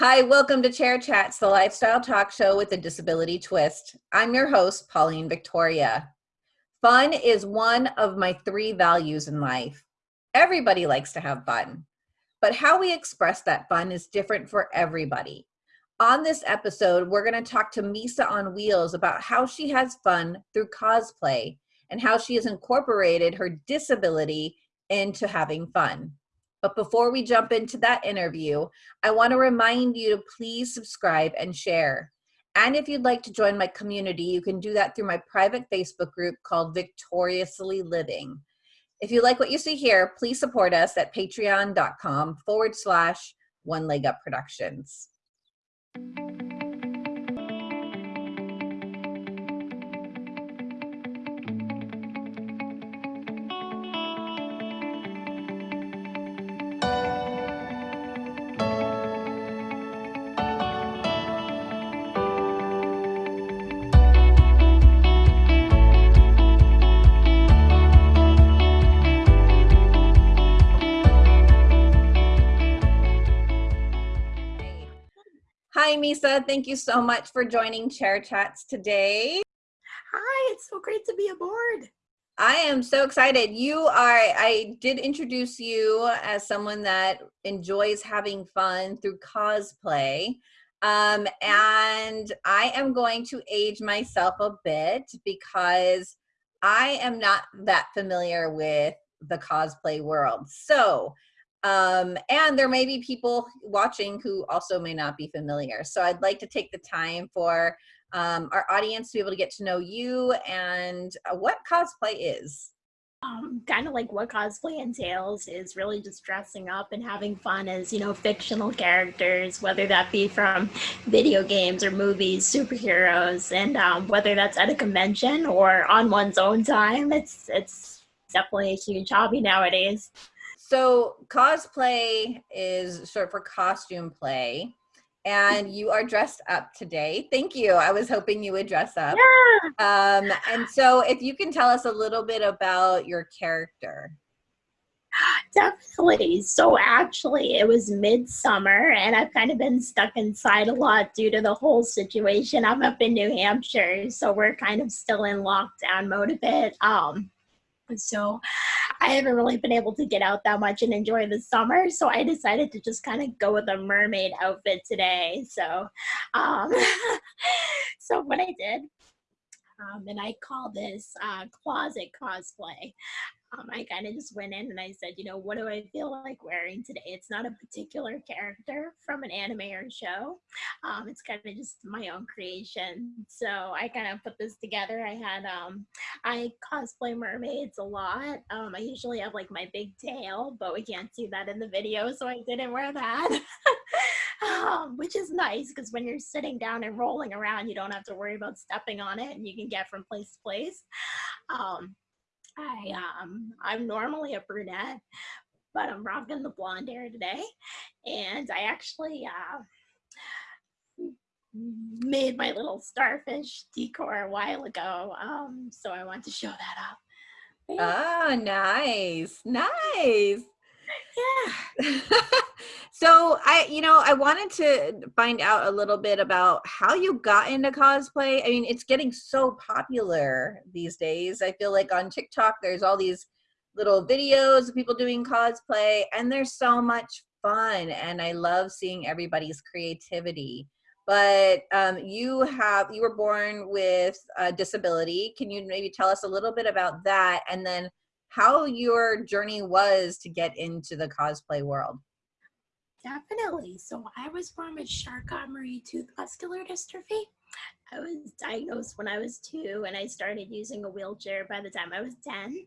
Hi, welcome to Chair Chats, the lifestyle talk show with a disability twist. I'm your host, Pauline Victoria. Fun is one of my three values in life. Everybody likes to have fun, but how we express that fun is different for everybody. On this episode, we're going to talk to Misa on Wheels about how she has fun through cosplay and how she has incorporated her disability into having fun. But before we jump into that interview, I want to remind you to please subscribe and share. And if you'd like to join my community, you can do that through my private Facebook group called Victoriously Living. If you like what you see here, please support us at patreon.com forward slash one leg up productions. Misa. Thank you so much for joining Chair Chats today. Hi, it's so great to be aboard. I am so excited. You are, I did introduce you as someone that enjoys having fun through cosplay. Um, and I am going to age myself a bit because I am not that familiar with the cosplay world. So um, and there may be people watching who also may not be familiar. So I'd like to take the time for um, our audience to be able to get to know you and uh, what cosplay is. Um, kind of like what cosplay entails is really just dressing up and having fun as you know fictional characters whether that be from video games or movies superheroes and um, whether that's at a convention or on one's own time it's it's definitely a huge hobby nowadays so cosplay is short for costume play and you are dressed up today. Thank you. I was hoping you would dress up. Yeah. Um, and so if you can tell us a little bit about your character. Definitely. So actually it was midsummer and I've kind of been stuck inside a lot due to the whole situation. I'm up in New Hampshire, so we're kind of still in lockdown mode a bit. Um, so I haven't really been able to get out that much and enjoy the summer. So I decided to just kind of go with a mermaid outfit today. So, um, so what I did, um, and I call this uh, closet cosplay um, I kind of just went in and I said, you know, what do I feel like wearing today? It's not a particular character from an anime or show. Um, it's kind of just my own creation. So I kind of put this together. I had, um, I cosplay mermaids a lot. Um, I usually have like my big tail, but we can't see that in the video. So I didn't wear that. Um, which is nice because when you're sitting down and rolling around, you don't have to worry about stepping on it and you can get from place to place. Um, I um I'm normally a brunette, but I'm rocking the blonde hair today, and I actually uh, made my little starfish decor a while ago. Um, so I want to show that up. Oh, nice, nice. Yeah. so I, you know, I wanted to find out a little bit about how you got into cosplay. I mean, it's getting so popular these days. I feel like on TikTok, there's all these little videos of people doing cosplay and there's so much fun and I love seeing everybody's creativity. But um, you have, you were born with a disability. Can you maybe tell us a little bit about that? And then how your journey was to get into the cosplay world. Definitely. So I was born with Charcot-Marie-Tooth muscular dystrophy. I was diagnosed when I was two and I started using a wheelchair by the time I was 10.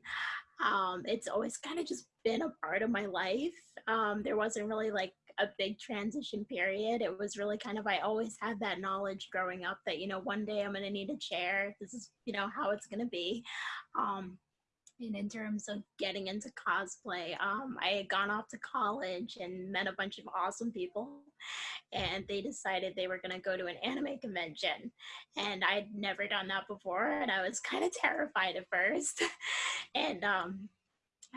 Um, it's always kind of just been a part of my life. Um, there wasn't really like a big transition period. It was really kind of, I always had that knowledge growing up that, you know, one day I'm going to need a chair. This is, you know, how it's going to be. Um, and in terms of getting into cosplay, um, I had gone off to college and met a bunch of awesome people and they decided they were going to go to an anime convention and I'd never done that before and I was kind of terrified at first. And um,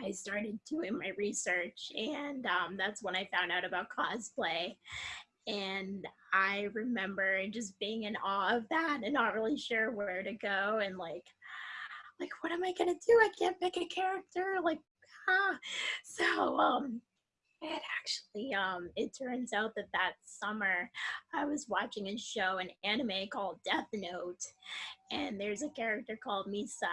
I started doing my research and um, that's when I found out about cosplay. And I remember just being in awe of that and not really sure where to go and like like what am I gonna do? I can't pick a character. Like ah. So um it actually, um, it turns out that that summer I was watching a show, an anime called Death Note, and there's a character called Misa,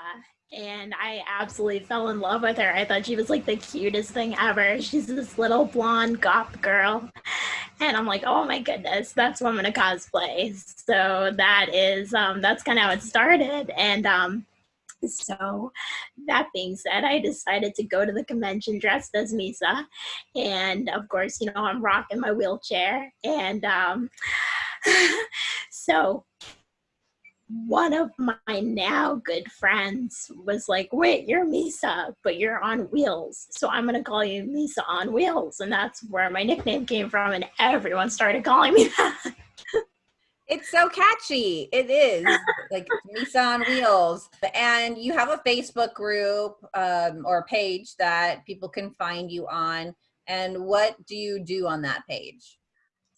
and I absolutely fell in love with her. I thought she was like the cutest thing ever. She's this little blonde goth girl, and I'm like, oh my goodness, that's what I'm gonna cosplay. So that is, um, that's kind of how it started, and um, so that being said, I decided to go to the convention dressed as Misa. And of course, you know, I'm rocking my wheelchair. And um, so one of my now good friends was like, wait, you're Misa, but you're on wheels. So I'm going to call you Misa on wheels. And that's where my nickname came from. And everyone started calling me that. It's so catchy. It is like Misa on Wheels. And you have a Facebook group um, or page that people can find you on. And what do you do on that page?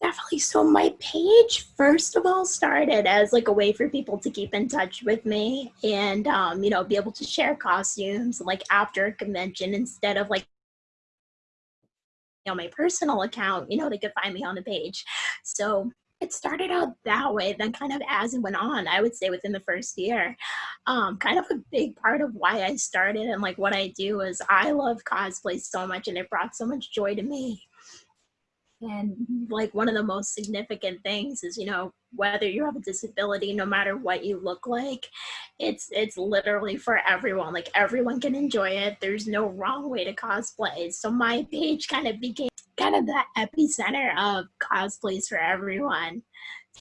Definitely. So my page, first of all, started as like a way for people to keep in touch with me and, um, you know, be able to share costumes like after a convention instead of like you know, my personal account, you know, they could find me on the page. So it started out that way then kind of as it went on i would say within the first year. Um, kind of a big part of why i started and like what i do is i love cosplay so much and it brought so much joy to me. And like one of the most significant things is you know whether you have a disability no matter what you look like it's it's literally for everyone. Like everyone can enjoy it. There's no wrong way to cosplay. So my page kind of became kind of the epicenter of cosplays for everyone.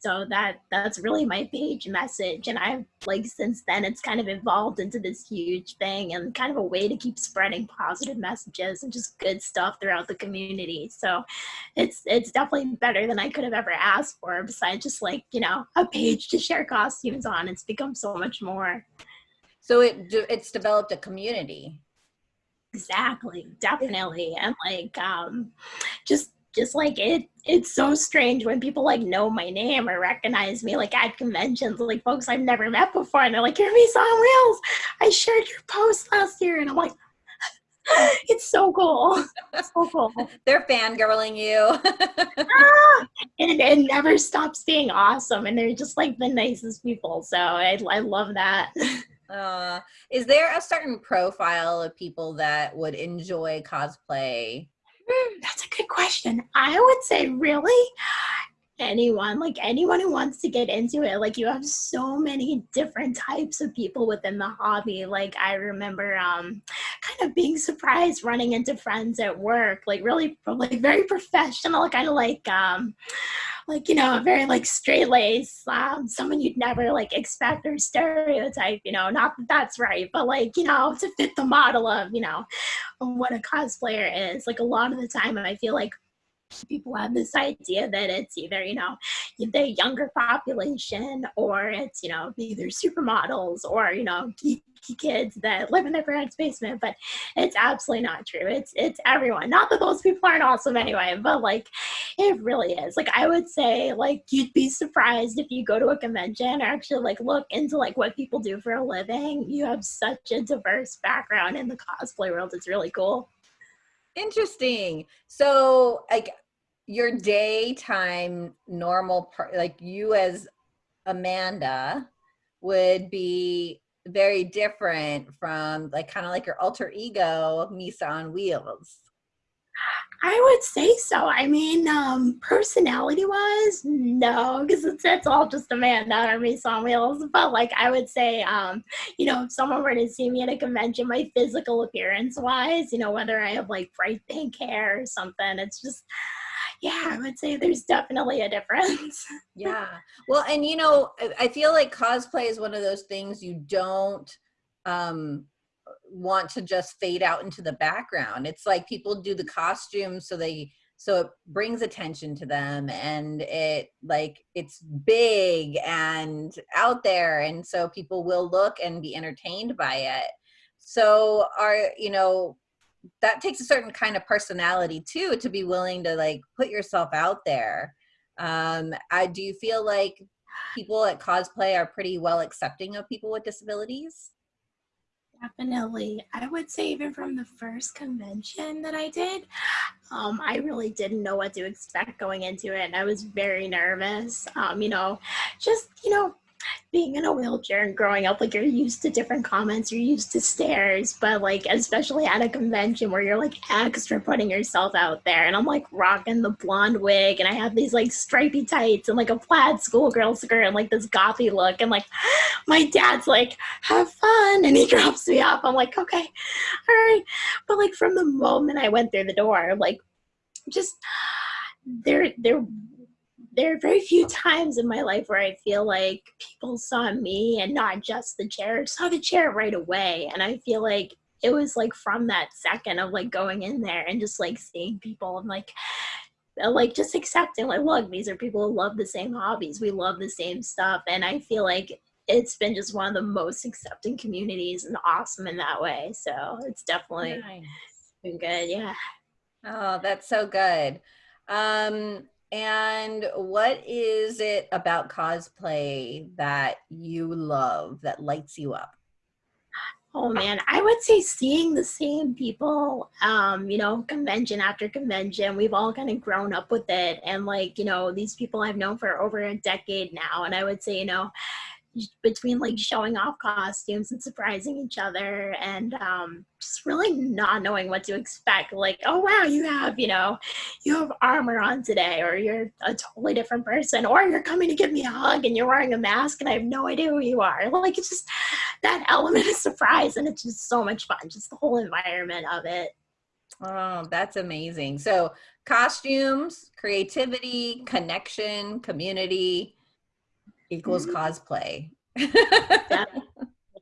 So that that's really my page message. And I've like since then it's kind of evolved into this huge thing and kind of a way to keep spreading positive messages and just good stuff throughout the community. So it's it's definitely better than I could have ever asked for besides just like, you know, a page to share costumes on. It's become so much more. So it it's developed a community. Exactly, definitely. And like um just just like it it's so strange when people like know my name or recognize Misa like at conventions like folks i've never met before and they're like you're me on wheels i shared your post last year and i'm like it's so cool so cool. They're fangirling you. Ah, and it never stops being awesome and they're just like the nicest people so i, I love that uh, is there a certain profile of people that would enjoy cosplay? Mm, that's a good question. I would say really anyone like anyone who wants to get into it like you have so many different types of people within the hobby. Like i remember um kind of being surprised running into friends at work like really like very professional kind of like um like you know very like straight lace um, someone you'd never like expect or stereotype you know not that that's right but like you know to fit the model of you know what a cosplayer is. Like a lot of the time i feel like people have this idea that it's either you know the younger population or it's you know either supermodels or you know geeky kids that live in their parents basement but it's absolutely not true. It's it's everyone. Not that those people aren't awesome anyway but like it really is. Like i would say like you'd be surprised if you go to a convention or actually like look into like what people do for a living. You have such a diverse background in the cosplay world. It's really cool. Interesting. So, like, your daytime normal part, like you as Amanda would be very different from like kind of like your alter ego Misa on wheels. I would say so. I mean, um, personality wise, no, because it's, it's all just Amanda or Misa on wheels. But like, I would say, um, you know, if someone were to see me at a convention, my physical appearance wise, you know, whether I have like bright pink hair or something, it's just, yeah, I would say there's definitely a difference. yeah. Well, and you know, I feel like cosplay is one of those things you don't um want to just fade out into the background. It's like people do the costumes so they so it brings attention to them and it like it's big and out there and so people will look and be entertained by it. So are you know that takes a certain kind of personality too to be willing to like put yourself out there Um, I, do you feel like people at cosplay are pretty well accepting of people with disabilities? Definitely. I would say even from the first convention that I did, um, I really didn't know what to expect going into it. And I was very nervous. Um, you know, just, you know, being in a wheelchair and growing up, like you're used to different comments, you're used to stares, but like especially at a convention where you're like extra putting yourself out there. And I'm like rocking the blonde wig and I have these like stripy tights and like a plaid schoolgirl skirt and like this gothy look. And like my dad's like, have fun. And he drops me off. I'm like, okay, all right. But like from the moment I went through the door, like just there there there are very few times in my life where I feel like people saw me and not just the chair, saw the chair right away. And I feel like it was like from that second of like going in there and just like seeing people and like uh, like just accepting like look these are people who love the same hobbies. We love the same stuff. And i feel like it's been just one of the most accepting communities and awesome in that way. So it's definitely nice. been good yeah. Oh that's so good. Um and what is it about cosplay that you love that lights you up? Oh man, I would say seeing the same people, um, you know, convention after convention. We've all kind of grown up with it. And like, you know, these people I've known for over a decade now. And I would say, you know, between like showing off costumes and surprising each other and um, just really not knowing what to expect. Like oh wow you have you know you have armor on today or you're a totally different person or you're coming to give me a hug and you're wearing a mask and i have no idea who you are. Like it's just that element of surprise and it's just so much fun just the whole environment of it. Oh that's amazing. So costumes creativity connection community equals mm-hmm. cosplay.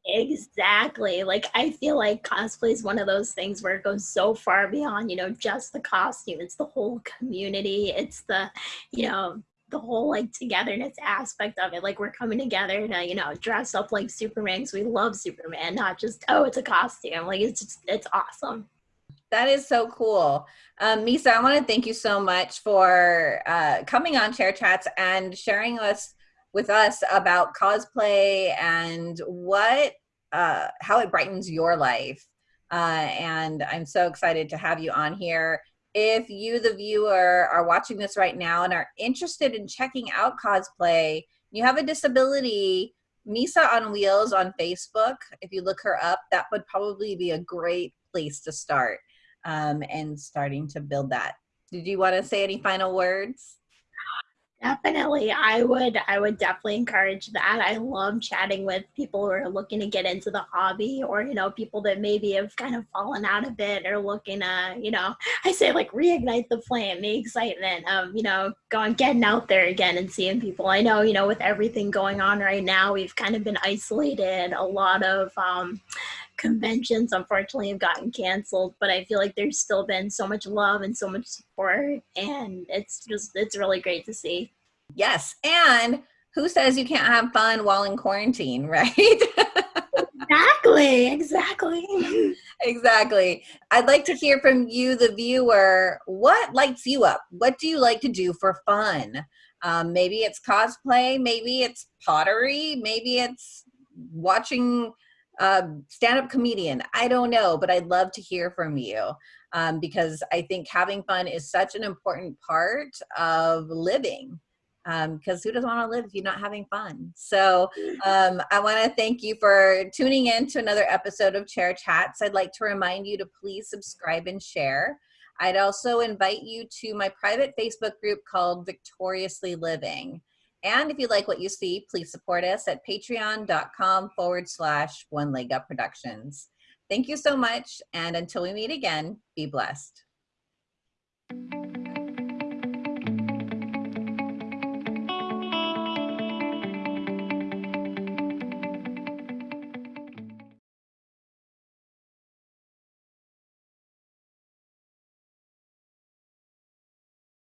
exactly. Like I feel like cosplay is one of those things where it goes so far beyond, you know, just the costume. It's the whole community. It's the, you know, the whole like togetherness aspect of it. Like we're coming together to, you know, dress up like Superman because we love Superman, not just, oh, it's a costume. Like it's just, it's awesome. That is so cool. Um, Misa, I want to thank you so much for uh, coming on Chair Chats and sharing us with us about cosplay and what uh, how it brightens your life. Uh, and I'm so excited to have you on here. If you, the viewer, are watching this right now and are interested in checking out cosplay, you have a disability, Misa on Wheels on Facebook. If you look her up, that would probably be a great place to start um, and starting to build that. Did you want to say any final words? Definitely. I would I would definitely encourage that. I love chatting with people who are looking to get into the hobby or, you know, people that maybe have kind of fallen out of it or looking to, you know, I say like reignite the flame, the excitement of, you know, going getting out there again and seeing people. I know, you know, with everything going on right now, we've kind of been isolated. A lot of um conventions unfortunately have gotten canceled but i feel like there's still been so much love and so much support and it's just it's really great to see. Yes and who says you can't have fun while in quarantine right? Exactly exactly. Exactly. I'd like to hear from you the viewer. What lights you up? What do you like to do for fun? Um, maybe it's cosplay maybe it's pottery maybe it's watching um, stand-up comedian i don't know but i'd love to hear from you um, because i think having fun is such an important part of living because um, who doesn't want to live if you're not having fun? So um, i want to thank you for tuning in to another episode of chair chats. I'd like to remind you to please subscribe and share. I'd also invite you to my private facebook group called victoriously living and if you like what you see, please support us at patreon.com forward slash one leg up productions. Thank you so much. And until we meet again, be blessed.